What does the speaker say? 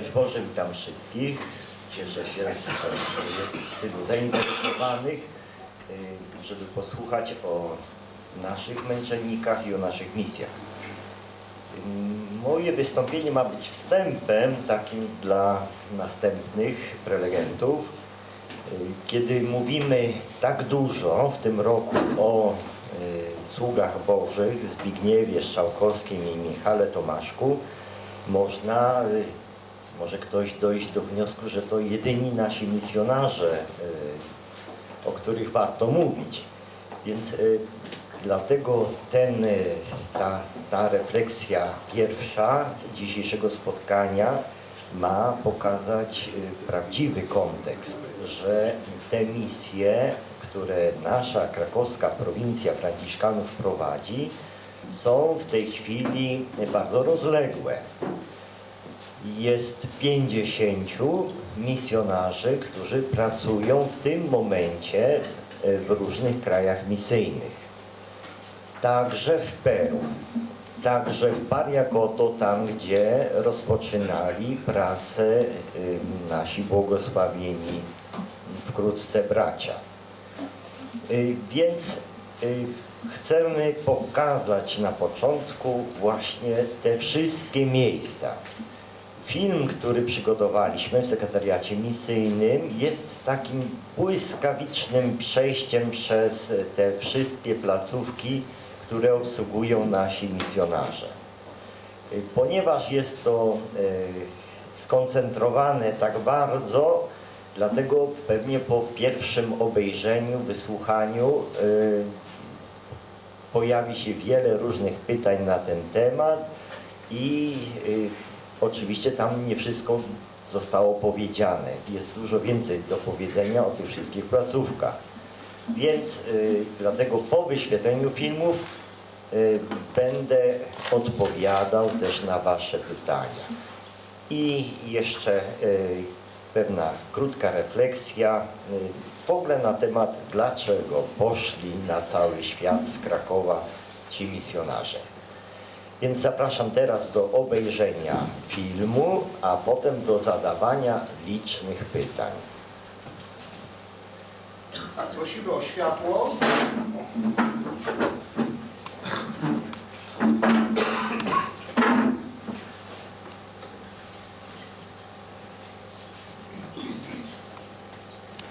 Szczęść Boże, witam wszystkich. Cieszę się, że jest tylu zainteresowanych, y, żeby posłuchać o naszych męczennikach i o naszych misjach. Y, Moje wystąpienie ma być wstępem takim dla następnych prelegentów. Y, Kiedy mówimy tak dużo w tym roku o y, sługach Bożych Zbigniewie Strzałkowskim i Michale Tomaszku, można, może ktoś dojść do wniosku, że to jedyni nasi misjonarze, y, o których warto mówić. Więc y, dlatego ten, y, ta, ta refleksja pierwsza dzisiejszego spotkania ma pokazać prawdziwy kontekst, że te misje, które nasza krakowska prowincja Franciszkanów prowadzi, są w tej chwili bardzo rozległe. Jest 50 misjonarzy, którzy pracują w tym momencie e, w różnych krajach misyjnych. Także w Peru, także w Pariakoto, tam gdzie rozpoczynali pracę nasi błogosławieni wkrótce bracia. Y, Więc y, chcemy pokazać na początku właśnie te wszystkie miejsca. Film, który przygotowaliśmy w sekretariacie misyjnym jest takim błyskawicznym przejściem przez te wszystkie placówki, które obsługują nasi misjonarze. Ponieważ jest to y, skoncentrowane tak bardzo, dlatego pewnie po pierwszym obejrzeniu, wysłuchaniu y, pojawi się wiele różnych pytań na ten temat i y, oczywiście tam nie wszystko zostało powiedziane. Jest dużo więcej do powiedzenia o tych wszystkich placówkach. Więc y, dlatego po wyświetleniu filmów y, będę odpowiadał też na Wasze pytania. I jeszcze y, pewna krótka refleksja y, w ogóle na temat, dlaczego poszli na cały świat z Krakowa ci misjonarze. Więc zapraszam teraz do obejrzenia filmu, a potem do zadawania licznych pytań. Tak, prosimy o światło.